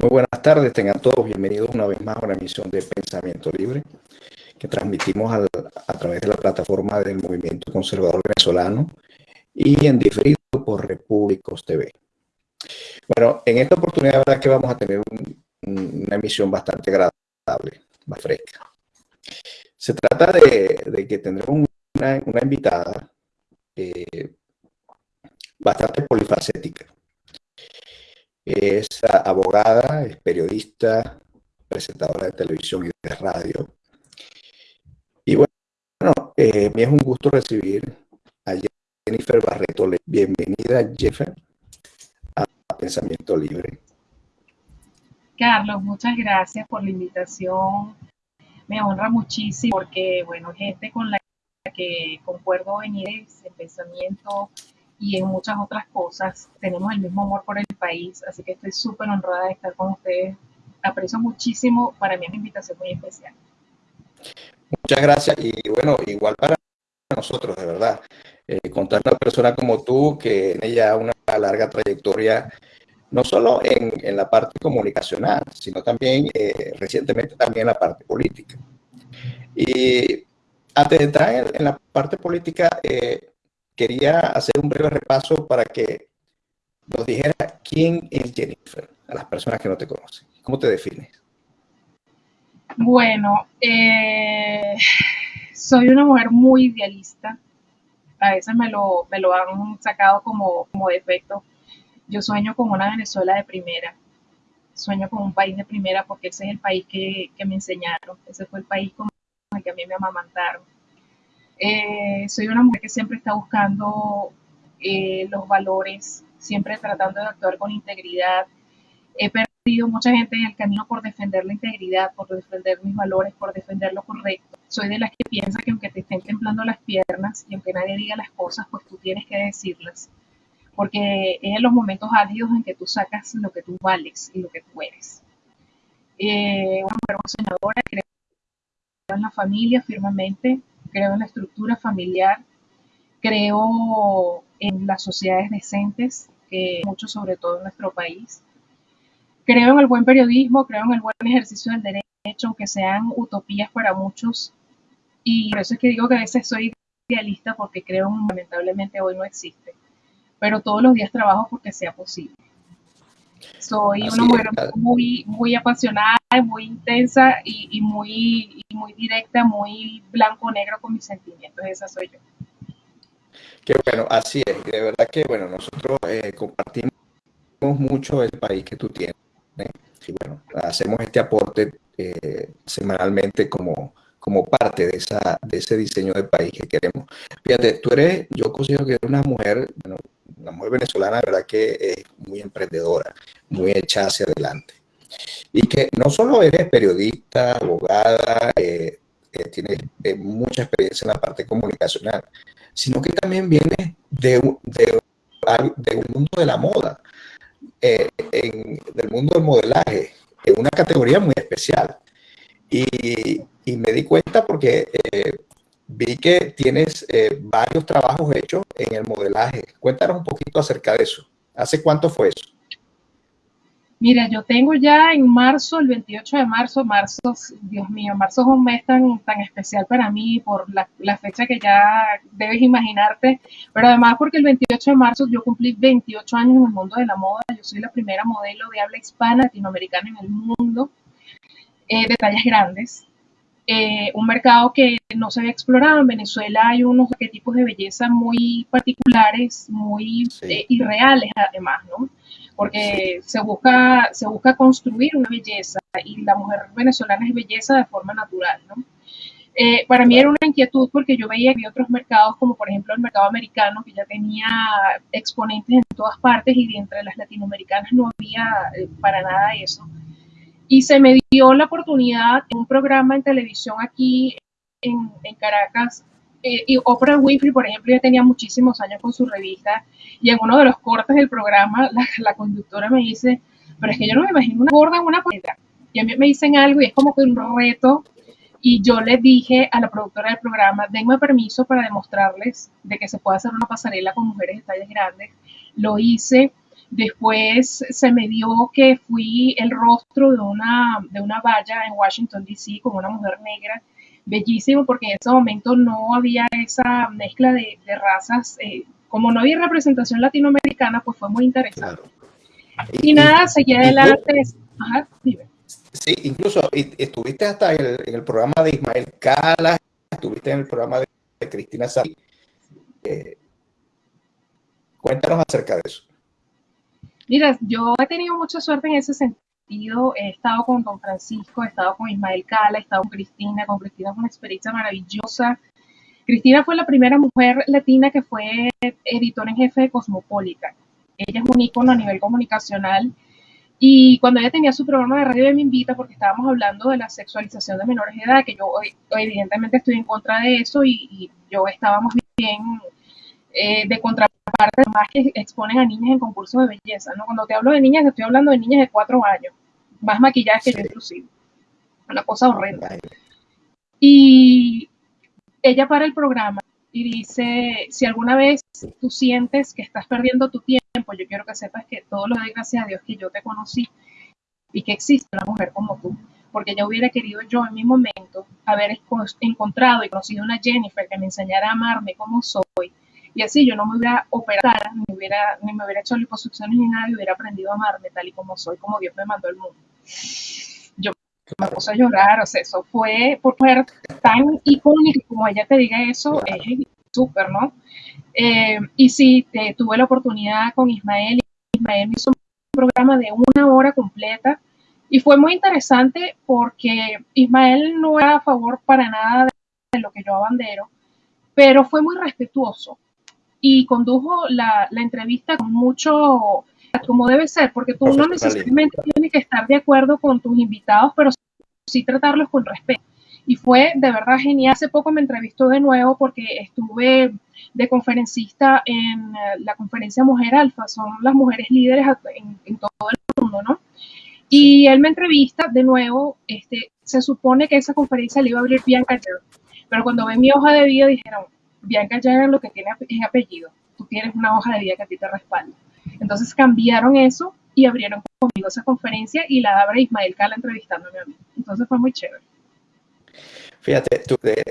Muy buenas tardes, tengan todos bienvenidos una vez más a una emisión de Pensamiento Libre que transmitimos a través de la plataforma del Movimiento Conservador Venezolano y en diferido por Repúblicos TV. Bueno, en esta oportunidad, verdad que vamos a tener una emisión bastante agradable, más fresca. Se trata de, que tendremos una, invitada eh, bastante polifacética es abogada, es periodista, presentadora de televisión y de radio. Y bueno, eh, me es un gusto recibir a Jennifer Barreto. Bienvenida, Jennifer, a Pensamiento Libre. Carlos, muchas gracias por la invitación. Me honra muchísimo porque, bueno, gente con la que concuerdo en ideas, en pensamiento, y en muchas otras cosas. Tenemos el mismo amor por el país, así que estoy súper honrada de estar con ustedes. Aprecio muchísimo, para mí es una invitación muy especial. Muchas gracias y bueno, igual para nosotros, de verdad. Eh, contar a una persona como tú que tiene ya una larga trayectoria, no solo en, en la parte comunicacional, sino también eh, recientemente también en la parte política. Y antes de entrar en, la parte política, eh, quería hacer un breve repaso para que nos dijera quién es Jennifer, a las personas que no te conocen. ¿Cómo te defines? Bueno, eh, soy una mujer muy idealista. A veces me lo, me lo han sacado como, como defecto. Yo sueño con una Venezuela de primera. Sueño con un país de primera porque ese es el país que, que me enseñaron. Ese fue el país con el que a mí me amamantaron eh, soy una mujer que siempre está buscando eh, los valores, siempre tratando de actuar con integridad. He perdido mucha gente en el camino por defender la integridad, por defender mis valores, por defender lo correcto. Soy de las que piensa que aunque te estén temblando las piernas y aunque nadie diga las cosas, pues tú tienes que decirlas. Porque es en los momentos álgidos en que tú sacas lo que tú vales y lo que tú eres. Eh, una mujer soñadora, creo en la familia firmemente, creo en la estructura familiar, creo en las sociedades decentes, que mucho sobre todo en nuestro país. Creo en el buen periodismo, creo en el buen ejercicio del derecho, aunque sean utopías para muchos. Y por eso es que digo que a veces soy idealista porque creo que lamentablemente hoy no existe. Pero todos los días trabajo porque sea posible. Soy una mujer muy, muy apasionada, muy intensa y, muy, muy directa, muy blanco-negro con mis sentimientos. Esa soy yo. Qué bueno, así es. De verdad que, bueno, nosotros eh, compartimos mucho el país que tú tienes. Y bueno, hacemos este aporte eh, semanalmente como, como parte de, esa, de ese diseño de país que queremos. Fíjate, tú eres, yo considero que eres una mujer, bueno, una mujer venezolana, verdad que es muy emprendedora, muy hecha hacia adelante. Y que no solo eres periodista, abogada, eh, eh tienes eh, mucha experiencia en la parte comunicacional, sino que también vienes de, un mundo de la moda, eh, del mundo del modelaje, en una categoría muy especial. Y, me di cuenta porque vi que tienes eh, varios trabajos hechos en el modelaje. Cuéntanos un poquito acerca de eso. ¿Hace cuánto fue eso? Mira, yo tengo ya en marzo, el 28 de marzo, marzo, Dios mío, marzo es un mes tan, tan especial para mí por la, fecha que ya debes imaginarte, pero además porque el 28 de marzo yo cumplí 28 años en el mundo de la moda, yo soy la primera modelo de habla hispana latinoamericana en el mundo, eh, de tallas grandes, eh, un mercado que no se había explorado. En Venezuela hay unos arquetipos de belleza muy particulares, muy eh, irreales además, ¿no? Porque se, busca, se busca construir una belleza y la mujer venezolana es belleza de forma natural, ¿no? Eh, para mí era una inquietud porque yo veía que había otros mercados, como por ejemplo el mercado americano, que ya tenía exponentes en todas partes y de entre las latinoamericanas no había para nada eso. Y se me dio la oportunidad en un programa en televisión aquí en, Caracas. Eh, y Oprah Winfrey, por ejemplo, ya tenía muchísimos años con su revista. Y en uno de los cortes del programa, la, conductora me dice, pero es que yo no me imagino una gorda en una pasarela. Y a mí me dicen algo y es como que un reto. Y yo le dije a la productora del programa, denme permiso para demostrarles de que se puede hacer una pasarela con mujeres de tallas grandes. Lo hice Después se me dio que fui el rostro de una, de una valla en Washington, D.C., con una mujer negra, bellísimo, porque en ese momento no había esa mezcla de, razas. Eh, como no había representación latinoamericana, pues fue muy interesante. Y, nada, seguí adelante. Ajá, Sí, incluso estuviste hasta en el, programa de Ismael Cala, estuviste en el programa de, Cristina Sali. Eh, cuéntanos acerca de eso. Mira, yo he tenido mucha suerte en ese sentido. He estado con Don Francisco, he estado con Ismael Cala, he estado con Cristina. Con Cristina fue una experiencia maravillosa. Cristina fue la primera mujer latina que fue editora en jefe de Cosmopolitan. Ella es un ícono a nivel comunicacional y cuando ella tenía su programa de radio, me invita porque estábamos hablando de la sexualización de menores de edad, que yo evidentemente estoy en contra de eso y, yo estábamos bien eh, de contraparte, más que exponen a niñas en concursos de belleza. ¿no? Cuando te hablo de niñas, estoy hablando de niñas de cuatro años, más maquilladas que yo inclusive. Una cosa horrenda. Y ella para el programa y dice, si alguna vez tú sientes que estás perdiendo tu tiempo, yo quiero que sepas que todo lo de gracias a Dios que yo te conocí y que existe una mujer como tú, porque yo hubiera querido yo en mi momento haber encontrado y conocido una Jennifer que me enseñara a amarme como soy, y así yo no me hubiera operado, ni, hubiera, ni me hubiera hecho liposucciones ni nada, y hubiera aprendido a amarme tal y como soy, como Dios me mandó al mundo me puse a llorar, o sea, eso fue por ser tan icónico como ella te diga eso, es súper, ¿no? Eh, y sí, tuve la oportunidad con Ismael, Ismael me hizo un programa de una hora completa y fue muy interesante porque Ismael no era a favor para nada de lo que yo abandero, pero fue muy respetuoso y condujo la, la entrevista con mucho como debe ser, porque tú no necesariamente tienes que estar de acuerdo con tus invitados, pero sí tratarlos con respeto. Y fue de verdad genial. Hace poco me entrevistó de nuevo porque estuve de conferencista en eh, la conferencia Mujer Alfa, son las mujeres líderes en, todo el mundo, ¿no? Y él me entrevista de nuevo, este, se supone que esa conferencia le iba a abrir Bianca Jerry, pero cuando ven mi hoja de vida dijeron, Bianca Jerry lo que tiene es apellido, tú tienes una hoja de vida que a ti te respalda. Entonces cambiaron eso y abrieron conmigo esa conferencia y la abre Ismael Cala entrevistándome a mí. Entonces fue muy chévere. Fíjate, tú te,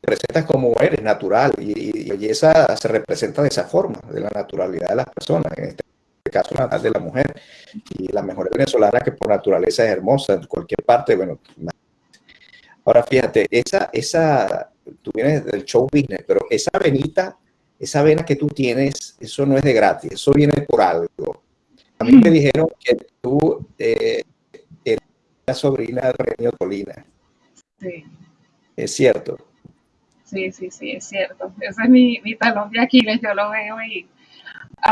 presentas como eres, natural, y, y, belleza se representa de esa forma, de la naturalidad de las personas, en este caso de la mujer. Y la mujer venezolana que por naturaleza es hermosa en cualquier parte, bueno. Ahora fíjate, esa, esa, tú vienes del show business, pero esa venita, esa vena que tú tienes, eso no es de gratis, eso viene por algo. A mí me dijeron que tú eh, eres la sobrina de Renio Tolina. Sí. Es cierto. Sí, sí, sí, es cierto. Ese es mi, talón de Aquiles, yo lo veo y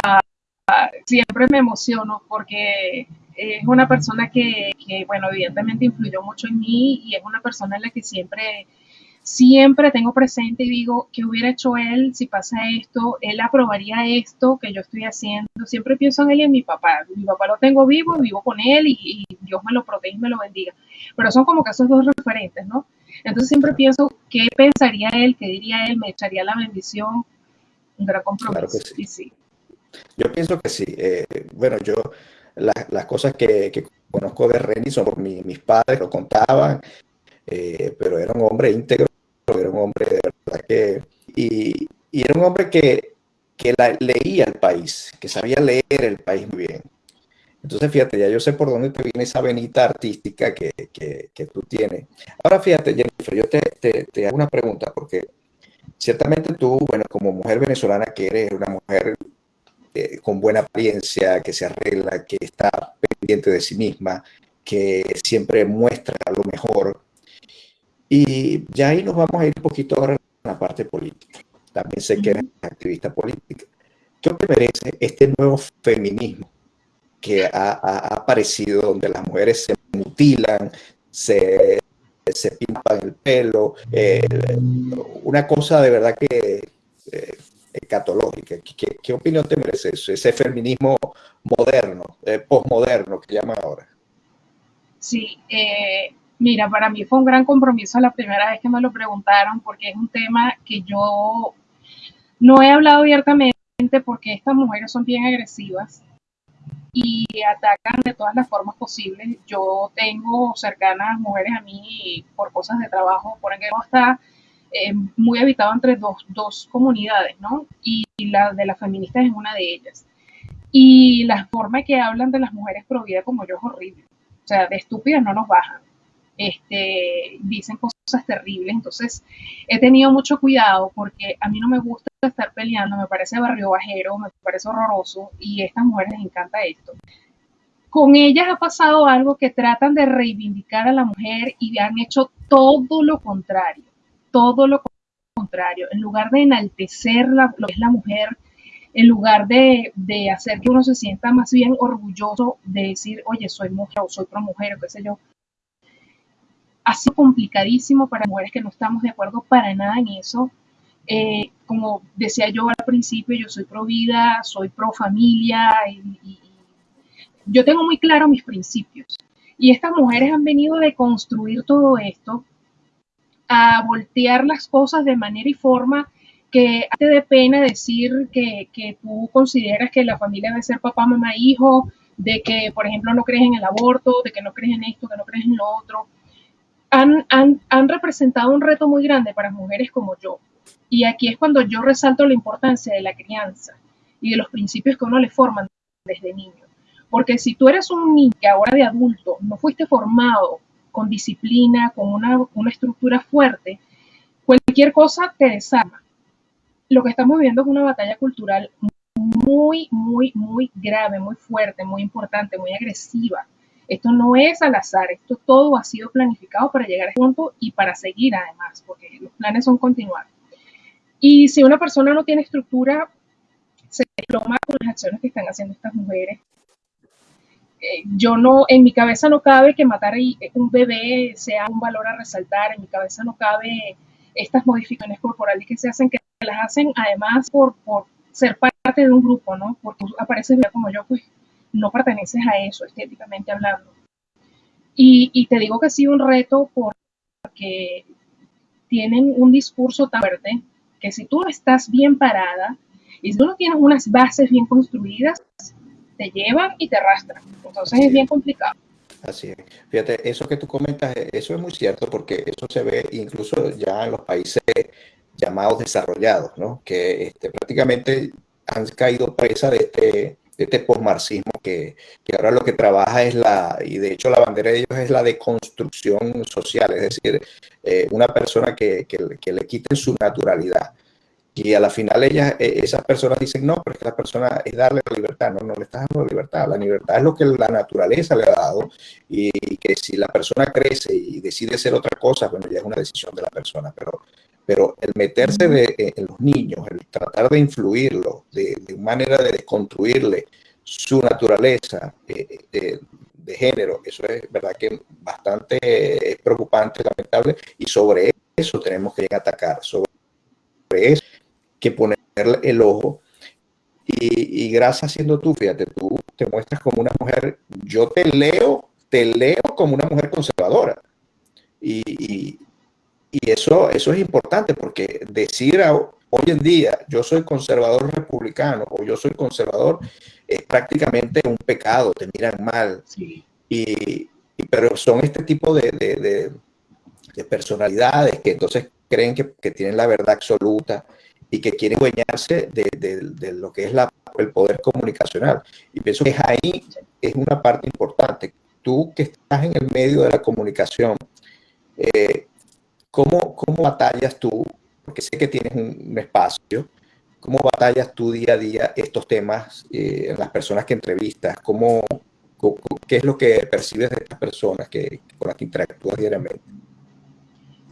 ah, siempre me emociono porque es una persona que, que, bueno, evidentemente influyó mucho en mí y es una persona en la que siempre siempre tengo presente y digo, ¿qué hubiera hecho él si pasa esto? Él aprobaría esto que yo estoy haciendo. Siempre pienso en él y en mi papá. Mi papá lo tengo vivo, vivo con él y, Dios me lo protege y me lo bendiga. Pero son como que esos dos referentes, ¿no? Entonces siempre pienso, ¿qué pensaría él? ¿Qué diría él? ¿Me echaría la bendición? Un gran compromiso. sí. Yo pienso que sí. Eh, bueno, yo las cosas que, conozco de Renny son por mis padres, lo contaban, eh, pero era un hombre íntegro, era un hombre de verdad que... Y, era un hombre que, que leía el país, que sabía leer el país muy bien. Entonces, fíjate, ya yo sé por dónde te viene esa venita artística que, que, tú tienes. Ahora, fíjate, Jennifer, yo te, te, hago una pregunta, porque ciertamente tú, bueno, como mujer venezolana que eres una mujer eh, con buena apariencia, que se arregla, que está pendiente de sí misma, que siempre muestra lo mejor, y ya ahí nos vamos a ir un poquito ahora en la parte política. También sé que eres activista política. ¿Qué te merece este nuevo feminismo que ha, aparecido donde las mujeres se mutilan, se, se pintan el pelo? una cosa de verdad que eh, escatológica. ¿Qué, ¿Qué, opinión te merece eso? Ese feminismo moderno, eh, postmoderno que llaman ahora. Sí, eh, Mira, para mí fue un gran compromiso la primera vez que me lo preguntaron porque es un tema que yo no he hablado abiertamente porque estas mujeres son bien agresivas y atacan de todas las formas posibles. Yo tengo cercanas mujeres a mí por cosas de trabajo, por ejemplo, está eh, muy habitado entre dos, dos comunidades, ¿no? Y la de las feministas es una de ellas. Y la forma que hablan de las mujeres pro como yo es horrible. O sea, de estúpidas no nos bajan. Este, dicen cosas terribles. Entonces, he tenido mucho cuidado porque a mí no me gusta estar peleando, me parece barrio bajero, me parece horroroso y a estas mujeres les encanta esto. Con ellas ha pasado algo que tratan de reivindicar a la mujer y han hecho todo lo contrario, todo lo contrario. En lugar de enaltecer lo que es la mujer, en lugar de, de, hacer que uno se sienta más bien orgulloso de decir, oye, soy mujer o soy pro mujer o qué sé yo, ha sido complicadísimo para mujeres que no estamos de acuerdo para nada en eso. Eh, como decía yo al principio, yo soy pro vida, soy pro familia y, yo tengo muy claro mis principios. Y estas mujeres han venido a deconstruir todo esto, a voltear las cosas de manera y forma que te dé pena decir que, que, tú consideras que la familia debe ser papá, mamá, hijo, de que, por ejemplo, no crees en el aborto, de que no crees en esto, que no crees en lo otro. Han, han, representado un reto muy grande para mujeres como yo. Y aquí es cuando yo resalto la importancia de la crianza y de los principios que uno le forman desde niño. Porque si tú eres un niño que ahora de adulto no fuiste formado con disciplina, con una, una estructura fuerte, cualquier cosa te desarma lo que estamos viviendo es una batalla cultural muy, muy, muy grave, muy fuerte, muy importante, muy agresiva. Esto no es al azar, esto todo ha sido planificado para llegar a este punto y para seguir además, porque los planes son continuar. Y si una persona no tiene estructura, se desploma con las acciones que están haciendo estas mujeres. Eh, yo no, en mi cabeza no cabe que matar a un bebé sea un valor a resaltar, en mi cabeza no cabe estas modificaciones corporales que se hacen que las hacen además por, por ser parte de un grupo, ¿no? Porque apareces como yo, pues no perteneces a eso estéticamente hablando. Y, y te digo que ha sido un reto porque tienen un discurso tan fuerte que si tú no estás bien parada y si tú no tienes unas bases bien construidas, te llevan y te arrastran. Entonces es bien complicado. Así es. Fíjate, eso que tú comentas, eso es muy cierto porque eso se ve incluso ya en los países llamados desarrollados, ¿no? que este, prácticamente han caído presa de este, este postmarxismo que, que, ahora lo que trabaja es la, y de hecho la bandera de ellos es la deconstrucción social, es decir, eh, una persona que, que, que, le quiten su naturalidad. Y a la final ellas, eh, esas personas dicen, no, pero es que la persona es darle la libertad, no, no le estás dando la libertad, la libertad es lo que la naturaleza le ha dado y que si la persona crece y decide ser otra cosa, bueno, ya es una decisión de la persona, pero pero el meterse de, eh, en los niños, el tratar de influirlo, de, manera de desconstruirle su naturaleza eh, eh, de género, eso es verdad que bastante es preocupante, lamentable, y sobre eso tenemos que atacar, sobre eso que poner el ojo. Y, gracias siendo tú, fíjate, tú te muestras como una mujer, yo te leo, te leo como una mujer conservadora. Y, y eso, eso es importante porque decir hoy en día yo soy conservador republicano o yo soy conservador es prácticamente un pecado, te miran mal. Sí. Y, y, pero son este tipo de, de, de, personalidades que entonces creen que, que, tienen la verdad absoluta y que quieren dueñarse de, lo que es la, el poder comunicacional. Y pienso que ahí es una parte importante. Tú que estás en el medio de la comunicación, eh, ¿Cómo, ¿Cómo batallas tú? Porque sé que tienes un, un espacio. ¿Cómo batallas tú día a día estos temas eh, en las personas que entrevistas? ¿Cómo, cómo, ¿Qué es lo que percibes de estas personas que, con las que interactúas diariamente?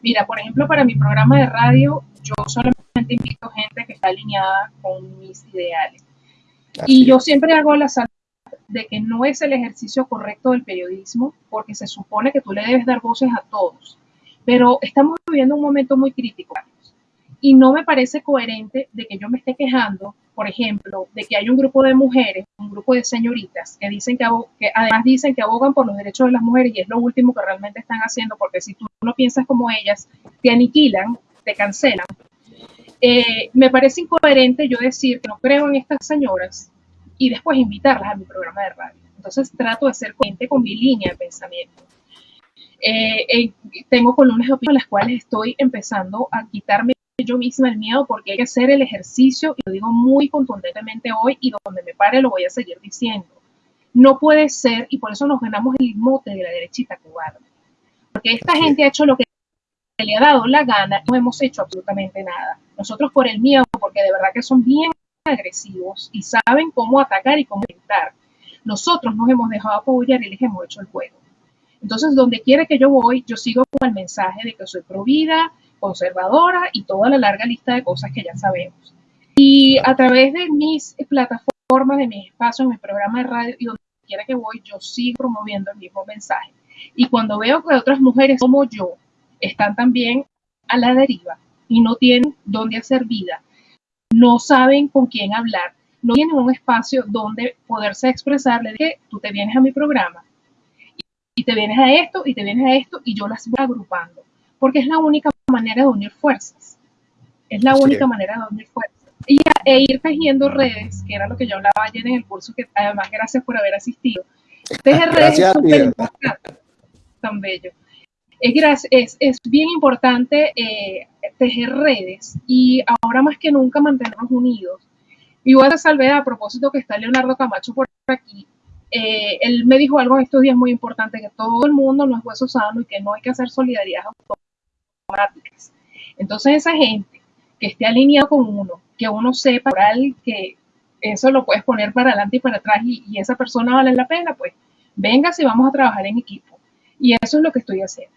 Mira, por ejemplo, para mi programa de radio, yo solamente invito gente que está alineada con mis ideales. Así y yo siempre hago la salud de que no es el ejercicio correcto del periodismo, porque se supone que tú le debes dar voces a todos. Pero estamos viviendo un momento muy crítico y no me parece coherente de que yo me esté quejando, por ejemplo, de que hay un grupo de mujeres, un grupo de señoritas que dicen que, además dicen que abogan por los derechos de las mujeres y es lo último que realmente están haciendo, porque si tú no piensas como ellas, te aniquilan, te cancelan. Eh, me parece incoherente yo decir que no creo en estas señoras y después invitarlas a mi programa de radio. Entonces trato de ser coherente con mi línea de pensamiento. Eh, eh, tengo columnas de opinión en las cuales estoy empezando a quitarme yo misma el miedo porque hay que hacer el ejercicio y lo digo muy contundentemente hoy y donde me pare lo voy a seguir diciendo. No puede ser, y por eso nos ganamos el mote de la derechita cubana, porque esta gente ha hecho lo que le ha dado la gana, no hemos hecho absolutamente nada. Nosotros por el miedo, porque de verdad que son bien agresivos y saben cómo atacar y cómo intentar. Nosotros nos hemos dejado apoyar y les hemos hecho el juego. Entonces, donde quiera que yo voy, yo sigo con el mensaje de que soy provida, conservadora y toda la larga lista de cosas que ya sabemos. Y a través de mis plataformas, de mis espacios, mi programa de radio y donde quiera que voy, yo sigo promoviendo el mismo mensaje. Y cuando veo que otras mujeres como yo están también a la deriva y no tienen dónde hacer vida, no saben con quién hablar, no tienen un espacio donde poderse expresar, le dije, tú te vienes a mi programa y te vienes a esto y te vienes a esto y yo las voy agrupando, porque es la única manera de unir fuerzas, es la única manera de unir fuerzas. Y e ir tejiendo redes, que era lo que yo hablaba ayer en el curso, que además gracias por haber asistido. Tejer redes es súper importante, tan bello. Es, es, es bien importante eh, tejer redes y ahora más que nunca mantenernos unidos. Y voy a salvedad a propósito que está Leonardo Camacho por aquí. Eh, él me dijo algo en estos días muy importante, que todo el mundo no es hueso sano y que no hay que hacer solidaridad automáticas. Entonces esa gente que esté alineado con uno, que uno sepa que eso lo puedes poner para adelante y para atrás y, esa persona vale la pena, pues venga si vamos a trabajar en equipo. Y eso es lo que estoy haciendo.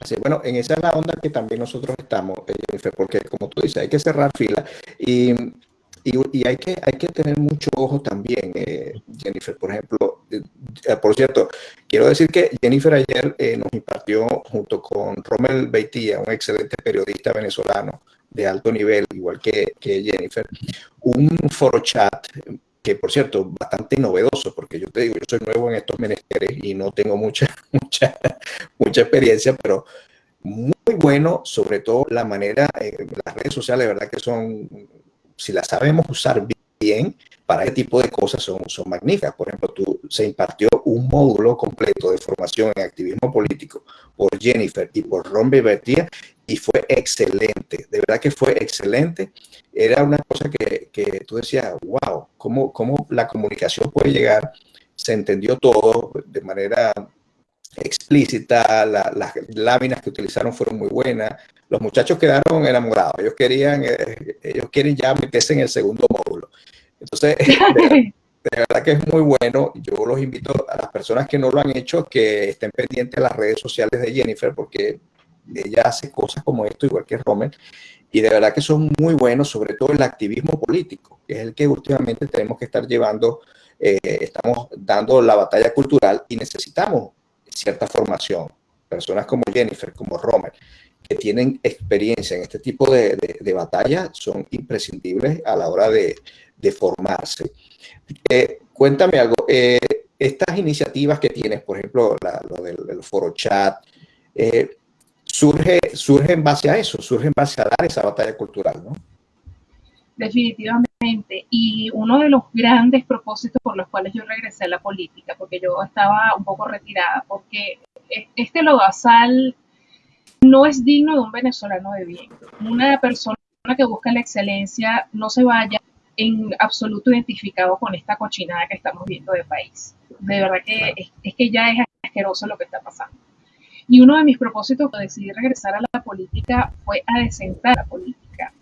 Así, bueno, en esa es la onda que también nosotros estamos, eh, porque como tú dices, hay que cerrar fila y, y, hay, que, hay que tener mucho ojo también, eh, Jennifer. Por ejemplo, eh, por cierto, quiero decir que Jennifer ayer nos impartió junto con Rommel Beitía, un excelente periodista venezolano de alto nivel, igual que, que Jennifer, un foro chat que por cierto, bastante novedoso, porque yo te digo, yo soy nuevo en estos menesteres y no tengo mucha, mucha, mucha experiencia, pero muy bueno, sobre todo la manera, eh, las redes sociales, verdad que son, si las sabemos usar bien, para este tipo de cosas son, son magníficas. Por ejemplo, tú, se impartió un módulo completo de formación en activismo político por Jennifer y por Ron Bebertía y fue excelente, de verdad que fue excelente. Era una cosa que, que tú decías, wow, ¿cómo, ¿cómo, la comunicación puede llegar? Se entendió todo de manera explícita, las láminas que utilizaron fueron muy buenas, los muchachos quedaron enamorados, ellos querían, eh, ellos quieren ya meterse en el segundo módulo. Entonces, de, verdad que es muy bueno. Yo los invito a las personas que no lo han hecho que estén pendientes de las redes sociales de Jennifer porque ella hace cosas como esto, igual que Romer, y de verdad que son muy buenos, sobre todo el activismo político, que es el que últimamente tenemos que estar llevando, eh, estamos dando la batalla cultural y necesitamos cierta formación. Personas como Jennifer, como Romer, que tienen experiencia en este tipo de, de, batalla son imprescindibles a la hora de, de formarse. Eh, cuéntame algo, eh, estas iniciativas que tienes, por ejemplo, lo del, foro chat, eh, surge, surge en base a eso, surge en base a dar esa batalla cultural, ¿no? Definitivamente. Y uno de los grandes propósitos por los cuales yo regresé a la política, porque yo estaba un poco retirada, porque este lodazal no es digno de un venezolano de bien. Una persona que busca la excelencia no se vaya en absoluto identificado con esta cochinada que estamos viendo de país. De verdad que es, que ya es asqueroso lo que está pasando. Y uno de mis propósitos de decidir regresar a la política fue a desentar la política.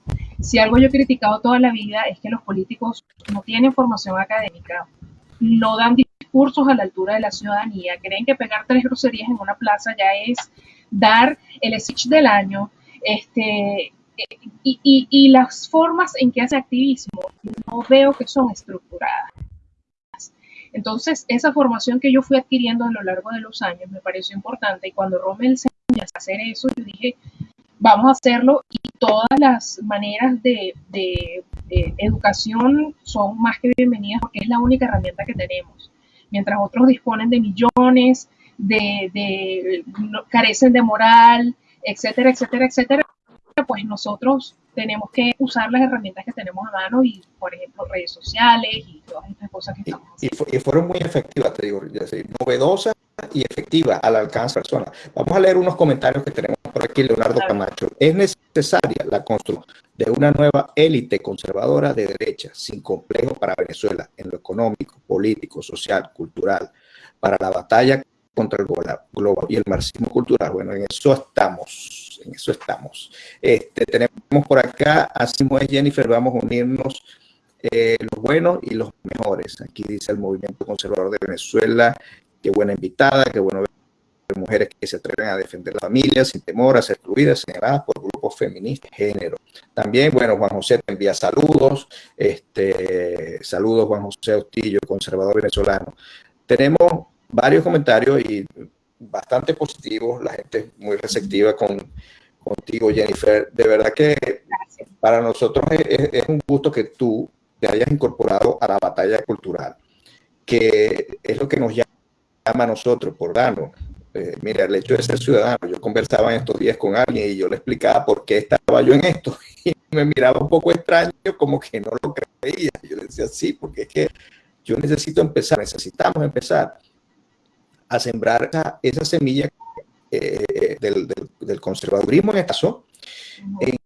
Si algo yo he criticado toda la vida es que los políticos no tienen formación académica, no dan discursos a la altura de la ciudadanía, creen que pegar tres groserías en una plaza ya es dar el speech del año, este, y, y, las formas en que hace activismo no veo que son estructuradas. Entonces, esa formación que yo fui adquiriendo a lo largo de los años me pareció importante y cuando Rommel se a hacer eso, yo dije, vamos a hacerlo y todas las maneras de, de, educación son más que bienvenidas porque es la única herramienta que tenemos. Mientras otros disponen de millones, de, de carecen de moral, etcétera, etcétera, etcétera, pues nosotros tenemos que usar las herramientas que tenemos a mano y, por ejemplo, redes sociales y todas estas cosas que estamos haciendo. Y, fueron muy efectivas, te digo, novedosas y efectivas al alcance de personas. Vamos a leer unos comentarios que tenemos por aquí, Leonardo Camacho. Es necesaria la construcción de una nueva élite conservadora de derecha, sin complejo para Venezuela, en lo económico, político, social, cultural, para la batalla contra el global y el marxismo cultural. Bueno, en eso estamos, en eso estamos. Este, tenemos por acá, así es Jennifer, vamos a unirnos eh, los buenos y los mejores. Aquí dice el Movimiento Conservador de Venezuela, qué buena invitada, qué bueno ver mujeres que se atreven a defender la familia sin temor a ser excluidas, señaladas por grupos feministas de género. También, bueno, Juan José te envía saludos, este, saludos Juan José Austillo, conservador venezolano. Tenemos varios comentarios y bastante positivos, la gente muy receptiva con, contigo, Jennifer. De verdad que para nosotros es, un gusto que tú te hayas incorporado a la batalla cultural, que es lo que nos llama a nosotros por darnos. Eh, mira, el hecho de ser ciudadano, yo conversaba en estos días con alguien y yo le explicaba por qué estaba yo en esto y me miraba un poco extraño, como que no lo creía. Yo le decía, sí, porque es que yo necesito empezar, necesitamos empezar a sembrar esa, semilla eh, del, conservadurismo en este caso, en,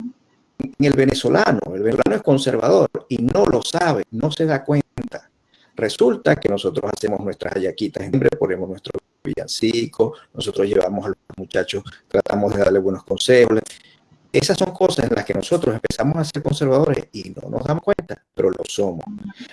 el venezolano. El venezolano es conservador y no lo sabe, no se da cuenta. Resulta que nosotros hacemos nuestras hayaquitas, siempre ponemos nuestro villancico, nosotros llevamos a los muchachos, tratamos de darle buenos consejos, esas son cosas en las que nosotros empezamos a ser conservadores y no nos damos cuenta, pero lo somos.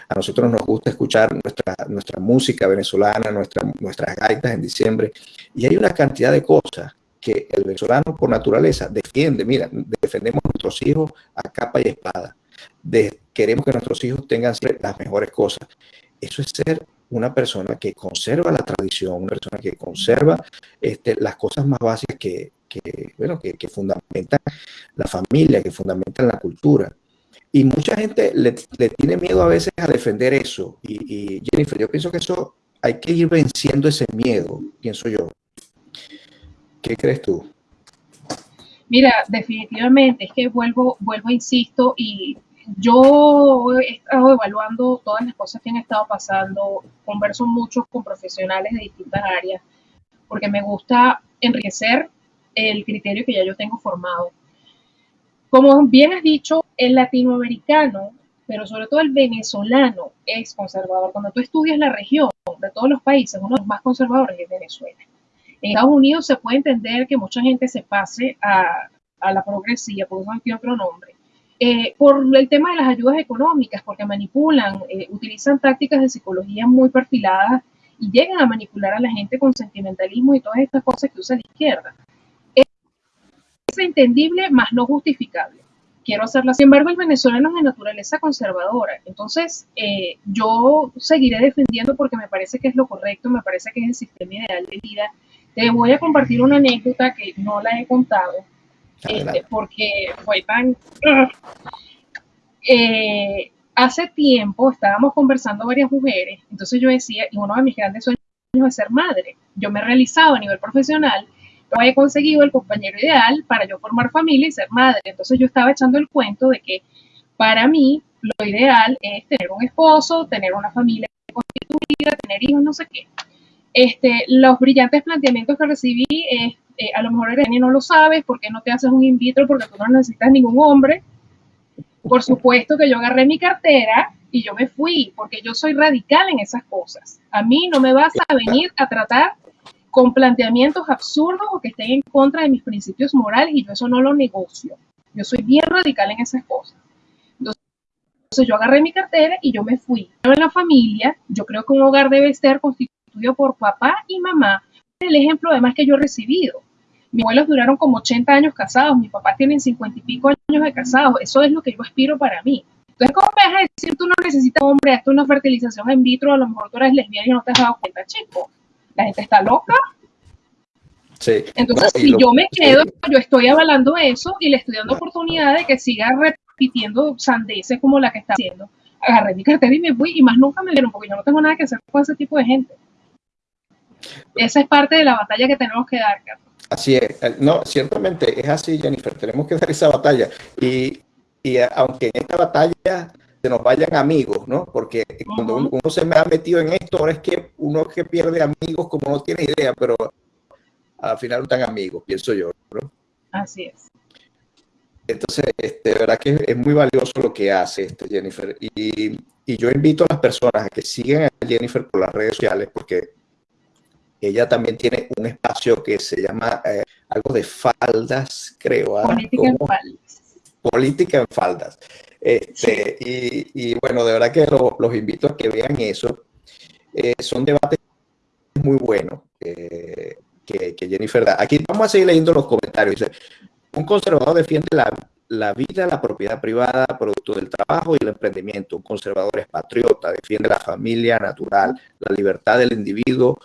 A nosotros nos gusta escuchar nuestra, nuestra música venezolana, nuestra, nuestras gaitas en diciembre, y hay una cantidad de cosas que el venezolano por naturaleza defiende. Mira, defendemos a nuestros hijos a capa y espada. queremos que nuestros hijos tengan las mejores cosas. Eso es ser una persona que conserva la tradición, una persona que conserva este, las cosas más básicas que, bueno, que, fundamentan la familia, que fundamentan la cultura. Y mucha gente le, le tiene miedo a veces a defender eso. Y, y, Jennifer, yo pienso que eso hay que ir venciendo ese miedo, pienso yo. ¿Qué crees tú? Mira, definitivamente, es que vuelvo, vuelvo, insisto, y yo he estado evaluando todas las cosas que han estado pasando, converso mucho con profesionales de distintas áreas, porque me gusta enriquecer el criterio que ya yo tengo formado. Como bien has dicho, el latinoamericano, pero sobre todo el venezolano, es conservador. Cuando tú estudias la región de todos los países, uno de los más conservadores es Venezuela. En Estados Unidos se puede entender que mucha gente se pase a, la progresía, por eso tiene otro nombre, eh, por el tema de las ayudas económicas, porque manipulan, eh, utilizan tácticas de psicología muy perfiladas y llegan a manipular a la gente con sentimentalismo y todas estas cosas que usa la izquierda entendible, más no justificable. Quiero hacerla. Sin embargo, el venezolano es de naturaleza conservadora. Entonces, eh, yo seguiré defendiendo porque me parece que es lo correcto, me parece que es el sistema ideal de vida. Te voy a compartir una anécdota que no la he contado, este, porque fue tan... Eh, hace tiempo estábamos conversando varias mujeres, entonces yo decía, y uno de mis grandes sueños es ser madre. Yo me he realizado a nivel profesional he conseguido el compañero ideal para yo formar familia y ser madre. Entonces yo estaba echando el cuento de que para mí lo ideal es tener un esposo, tener una familia constituida, tener hijos, no sé qué. Este, los brillantes planteamientos que recibí es, eh, a lo mejor Irene no lo sabes, porque no te haces un in vitro? Porque tú no necesitas ningún hombre. Por supuesto que yo agarré mi cartera y yo me fui, porque yo soy radical en esas cosas. A mí no me vas a venir a tratar con planteamientos absurdos o que estén en contra de mis principios morales y yo eso no lo negocio. Yo soy bien radical en esas cosas. Entonces yo agarré mi cartera y yo me fui. En la familia, yo creo que un hogar debe estar constituido por papá y mamá. El ejemplo además que yo he recibido. Mis abuelos duraron como 80 años casados, mis papás tienen 50 y pico años de casados. Eso es lo que yo aspiro para mí. Entonces, ¿cómo me vas a decir tú no necesitas hombre, esto una fertilización in vitro, a lo mejor tú eres lesbiana y no te has dado cuenta, chico? la gente está loca. Sí. Entonces, si yo me quedo, yo estoy avalando eso y le estoy dando oportunidad de que siga repitiendo sandeces como la que está haciendo. Agarré mi cartera y me fui y más nunca me dieron porque yo no tengo nada que hacer con ese tipo de gente. Esa es parte de la batalla que tenemos que dar, Carlos. Así es. No, ciertamente es así, Jennifer. Tenemos que dar esa batalla. Y, y aunque en esta batalla se nos vayan amigos, ¿no? Porque cuando uno, se me ha metido en esto, ahora es que uno que pierde amigos como no tiene idea, pero al final no están amigos, pienso yo, ¿no? Así es. Entonces, este, de verdad que es muy valioso lo que hace este Jennifer. Y, y, yo invito a las personas a que sigan a Jennifer por las redes sociales porque ella también tiene un espacio que se llama eh, algo de faldas, creo. ¿ah? Política en faldas. Política en faldas. Este, y, bueno, de verdad que los invito a que vean eso. Eh, son debates muy buenos eh, que, que, Jennifer da. Aquí vamos a seguir leyendo los comentarios. un conservador defiende la, la, vida, la propiedad privada, producto del trabajo y el emprendimiento. Un conservador es patriota, defiende la familia natural, la libertad del individuo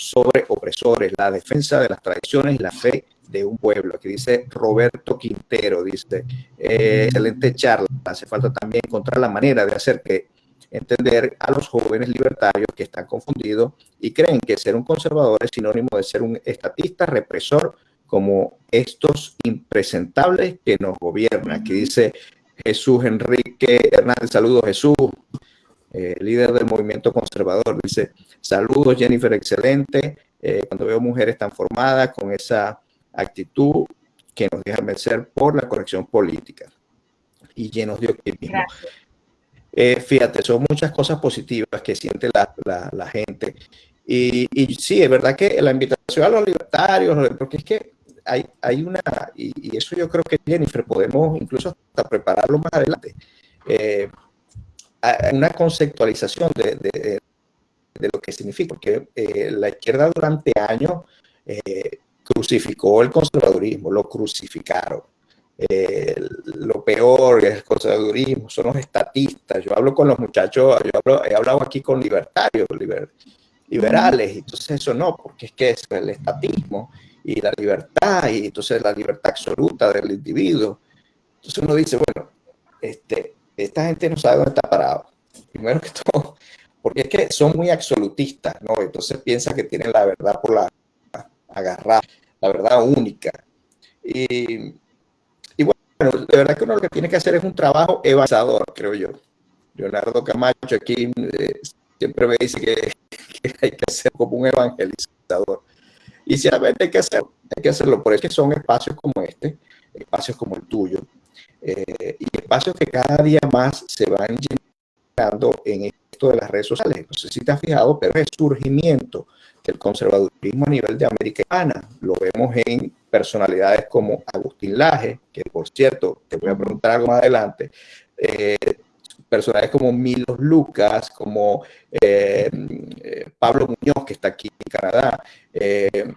sobre opresores, la defensa de las tradiciones y la fe de un pueblo. Aquí dice Roberto Quintero, dice, eh, excelente charla, hace falta también encontrar la manera de hacer que entender a los jóvenes libertarios que están confundidos y creen que ser un conservador es sinónimo de ser un estatista represor como estos impresentables que nos gobiernan. Aquí dice Jesús Enrique Hernández, saludos Jesús, eh, líder del movimiento conservador, dice, saludos Jennifer, excelente, eh, cuando veo mujeres tan formadas con esa actitud que nos deja vencer por la corrección política y llenos de optimismo. Eh, fíjate, son muchas cosas positivas que siente la, la, gente. Y, y, sí, es verdad que la invitación a los libertarios, porque es que hay, hay una, y, eso yo creo que Jennifer podemos incluso hasta prepararlo más adelante, eh, una conceptualización de, de, de, lo que significa, porque eh, la izquierda durante años crucificó el conservadurismo, lo crucificaron. Eh, lo peor es el conservadurismo, son los estatistas. Yo hablo con los muchachos, yo he hablado aquí con libertarios, liberales, entonces eso no, porque es que es el estatismo y la libertad, y entonces la libertad absoluta del individuo. Entonces uno dice, bueno, este, esta gente no sabe dónde está parado. Primero que todo, porque es que son muy absolutistas, ¿no? Entonces piensan que tienen la verdad por la agarrar la verdad única. Y, bueno, de verdad que uno lo que tiene que hacer es un trabajo evangelizador, creo yo. Leonardo Camacho aquí eh, siempre me dice que, hay que hacer como un evangelizador. Y ciertamente hay que hacerlo, hay que hacerlo. Por eso que son espacios como este, espacios como el tuyo, eh, y espacios que cada día más se van llenando en esto de las redes sociales. No sé si te has fijado, pero el surgimiento del conservadurismo a nivel de América Hispana. Lo vemos en personalidades como Agustín Laje, que por cierto, te voy a preguntar algo más adelante, eh, como Milos Lucas, como eh, Pablo Muñoz, que está aquí en Canadá, eh,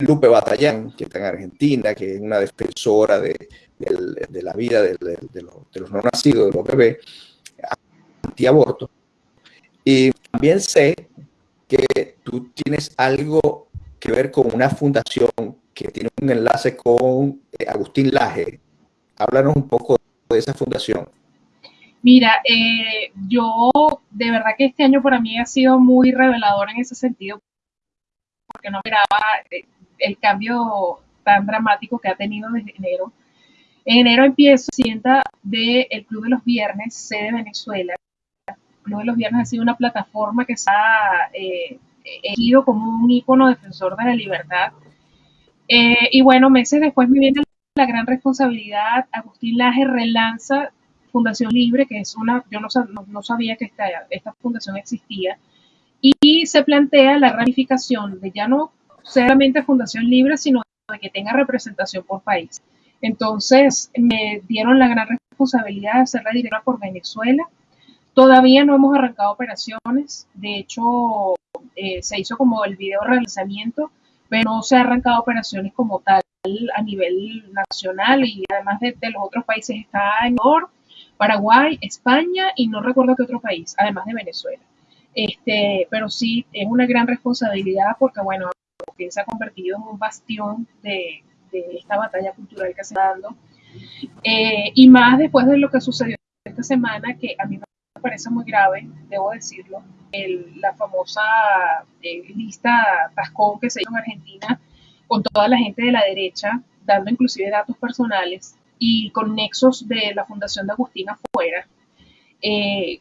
Lupe Batallán, que está en Argentina, que es una defensora de, la vida de, los, de, los, no nacidos, de los bebés, antiaborto. Y también sé que tú tienes algo que ver con una fundación que tiene un enlace con eh, Agustín Laje. Háblanos un poco de esa fundación. Mira, eh, yo de verdad que este año para mí ha sido muy revelador en ese sentido, porque no esperaba eh, el cambio tan dramático que ha tenido desde enero. En enero empiezo sienta del Club de los Viernes, sede Venezuela, Club de los Viernes ha sido una plataforma que se ha eh, como un ícono defensor de la libertad. Eh, y bueno, meses después me viene la gran responsabilidad. Agustín Laje relanza Fundación Libre, que es una, yo no, no, sabía que esta, esta fundación existía, y se plantea la ramificación de ya no solamente Fundación Libre, sino de que tenga representación por país. Entonces me dieron la gran responsabilidad de ser la directora por Venezuela Todavía no hemos arrancado operaciones, de hecho eh, se hizo como el video realizamiento, pero no se ha arrancado operaciones como tal a nivel nacional y además de, los otros países está en Paraguay, España y no recuerdo qué otro país, además de Venezuela. Este, pero sí es una gran responsabilidad porque bueno, se ha convertido en un bastión de, esta batalla cultural que se está dando. Eh, y más después de lo que sucedió esta semana, que a mí me parece muy grave, debo decirlo, la famosa eh, lista Tascón que se hizo en Argentina con toda la gente de la derecha, dando inclusive datos personales y con nexos de la Fundación de Agustín afuera, eh,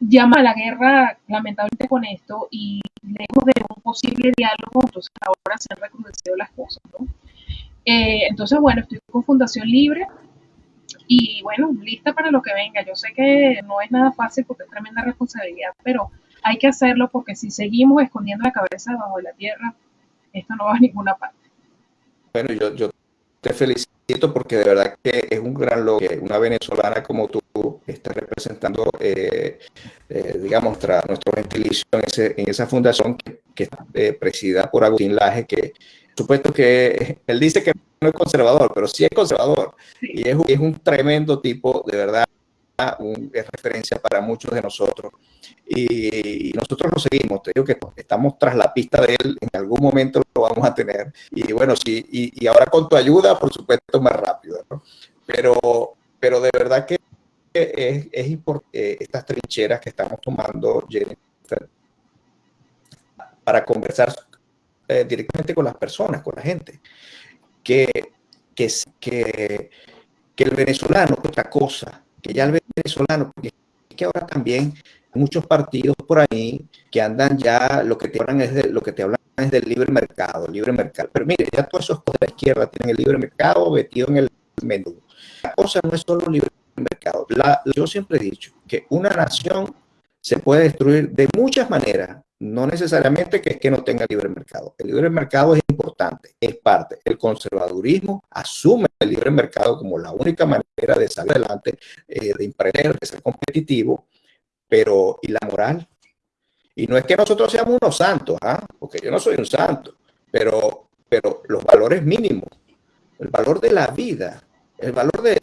llama a la guerra lamentablemente con esto y lejos de un posible diálogo, entonces ahora se han recrudecido las cosas, ¿no? Eh, entonces, bueno, estoy con Fundación Libre y bueno, lista para lo que venga. Yo sé que no es nada fácil porque es tremenda responsabilidad, pero hay que hacerlo porque si seguimos escondiendo la cabeza debajo la tierra, esto no va a ninguna parte. Bueno, yo, yo te felicito porque de verdad que es un gran logro que una venezolana como tú está representando, eh, eh, digamos, nuestro gentilicio en, esa fundación que, que está eh, presidida por Agustín Laje, que supuesto que él dice que no es conservador, pero sí es conservador. Y es, es un tremendo tipo, de verdad, es referencia para muchos de nosotros. Y, nosotros lo seguimos, te digo que estamos tras la pista de él, en algún momento lo vamos a tener. Y bueno, sí, y, ahora con tu ayuda, por supuesto, más rápido. Pero, pero de verdad que es, es importante eh, estas trincheras que estamos tomando, Jennifer, para conversar eh, directamente con las personas, con la gente, que, que, que, que el venezolano otra cosa, que ya el venezolano, porque es que ahora también hay muchos partidos por ahí que andan ya, lo que te hablan es de, lo que te hablan es del libre mercado, libre mercado. Pero mire, ya todos esos de la izquierda tienen el libre mercado metido en el menú. La cosa no es solo libre mercado. Yo siempre he dicho que una nación se puede destruir de muchas maneras, no necesariamente que es que no tenga libre mercado. El libre mercado es importante, es parte. El conservadurismo asume el libre mercado como la única manera de salir adelante, eh, de emprender, de ser competitivo, pero ¿y la moral? Y no es que nosotros seamos unos santos, ¿ah? porque yo no soy un santo, pero, pero los valores mínimos, el valor de la vida, el valor de,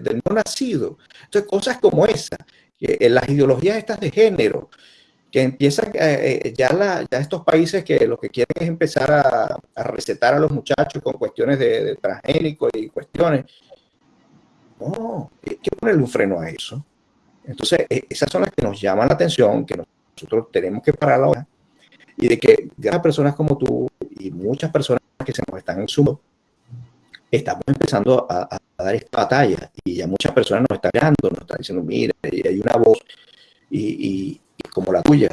del no nacido. Entonces, cosas como esa, que en las ideologías estas de género, que empiezan eh, eh, ya, la, estos países que lo que quieren es empezar a, a recetar a los muchachos con cuestiones de, transgénicos y cuestiones. No, hay ponerle un freno a eso. Entonces, e, esas son las que nos llaman la atención, que nosotros tenemos que parar ahora, y de que grandes personas como tú y muchas personas que se nos están sumando, estamos empezando a, dar esta batalla y ya muchas personas nos están mirando, nos están diciendo, mira, hay una voz y, como la tuya,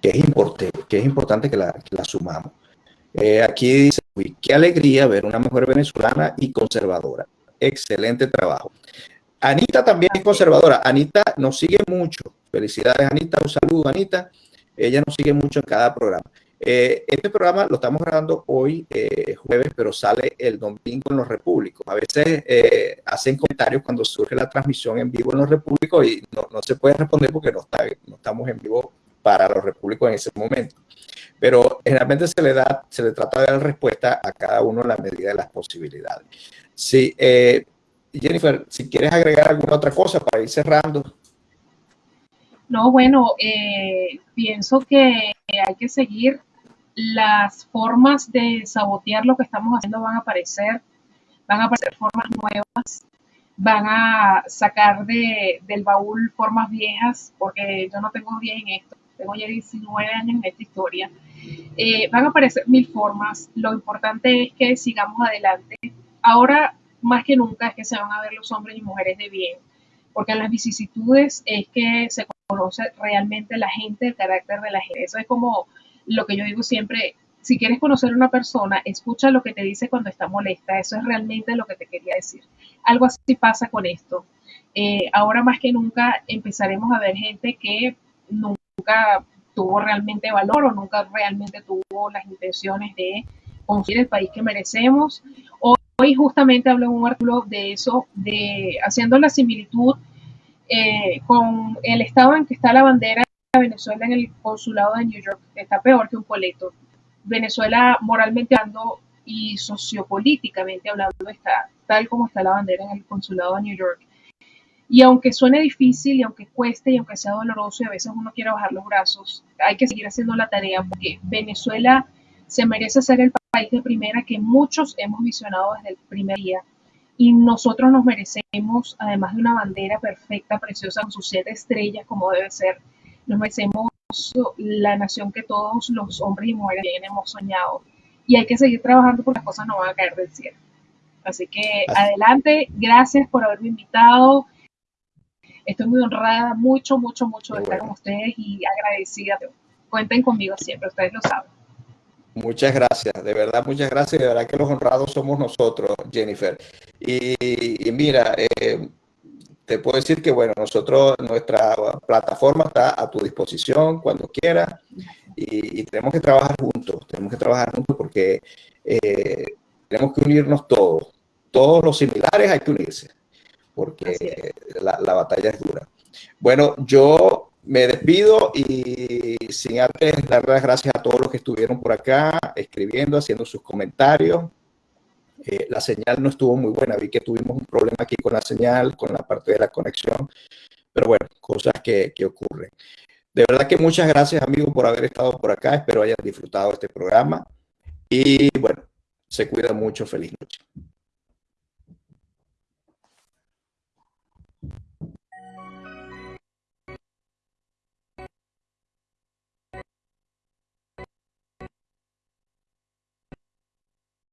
que es, importante, que es importante que la, que la sumamos. Eh, aquí dice, qué alegría ver una mujer venezolana y conservadora. Excelente trabajo. Anita también es conservadora. Anita nos sigue mucho. Felicidades, Anita. Un saludo, Anita. Ella nos sigue mucho en cada programa. Eh, este programa lo estamos grabando hoy, eh, jueves, pero sale el domingo en los repúblicos. A veces eh, hacen comentarios cuando surge la transmisión en vivo en los repúblicos y no, se puede responder porque no, estamos en vivo para los repúblicos en ese momento. Pero generalmente se le, da, se le trata de dar respuesta a cada uno en la medida de las posibilidades. Sí, Jennifer, si quieres agregar alguna otra cosa para ir cerrando. No, bueno, pienso que hay que seguir las formas de sabotear lo que estamos haciendo van a aparecer, van a aparecer formas nuevas, van a sacar de, del baúl formas viejas, porque yo no tengo 10 en esto, tengo ya 19 años en esta historia. Eh, van a aparecer mil formas, lo importante es que sigamos adelante. Ahora, más que nunca, es que se van a ver los hombres y mujeres de bien, porque en las vicisitudes es que se conoce realmente la gente, el carácter de la gente. Eso es como lo que yo digo siempre, si quieres conocer a una persona, escucha lo que te dice cuando está molesta. Eso es realmente lo que te quería decir. Algo así pasa con esto. Eh, ahora más que nunca empezaremos a ver gente que nunca tuvo realmente valor o nunca realmente tuvo las intenciones de construir el país que merecemos. Hoy justamente hablo en un artículo de eso, de haciendo la similitud eh, con el estado en que está la bandera Venezuela en el consulado de New York está peor que un coleto. Venezuela moralmente hablando y sociopolíticamente hablando está tal como está la bandera en el consulado de New York. Y aunque suene difícil y aunque cueste y aunque sea doloroso y a veces uno quiere bajar los brazos, hay que seguir haciendo la tarea porque Venezuela se merece ser el país de primera que muchos hemos visionado desde el primer día. Y nosotros nos merecemos, además de una bandera perfecta, preciosa, con sus siete estrellas, como debe ser, nos merecemos la nación que todos los hombres y mujeres hemos soñado. y hay que seguir trabajando porque las cosas no van a caer del cielo. Así que adelante, gracias por haberme invitado. Estoy muy honrada, mucho, mucho, mucho de estar con ustedes y agradecida. Cuenten conmigo siempre, ustedes lo saben. Muchas gracias, de verdad, muchas gracias. De verdad que los honrados somos nosotros, Jennifer. Y, mira, eh, te puedo decir que, bueno, nosotros, nuestra plataforma está a tu disposición cuando quieras y, tenemos que trabajar juntos, tenemos que trabajar juntos porque eh, tenemos que unirnos todos. Todos los similares hay que unirse porque la, la batalla es dura. Bueno, yo me despido y sin antes dar las gracias a todos los que estuvieron por acá escribiendo, haciendo sus comentarios. Eh, la señal no estuvo muy buena, vi que tuvimos un problema aquí con la señal, con la parte de la conexión, pero bueno, cosas que, que ocurren. De verdad que muchas gracias amigos por haber estado por acá, espero hayan disfrutado este programa y bueno, se cuida mucho, feliz noche.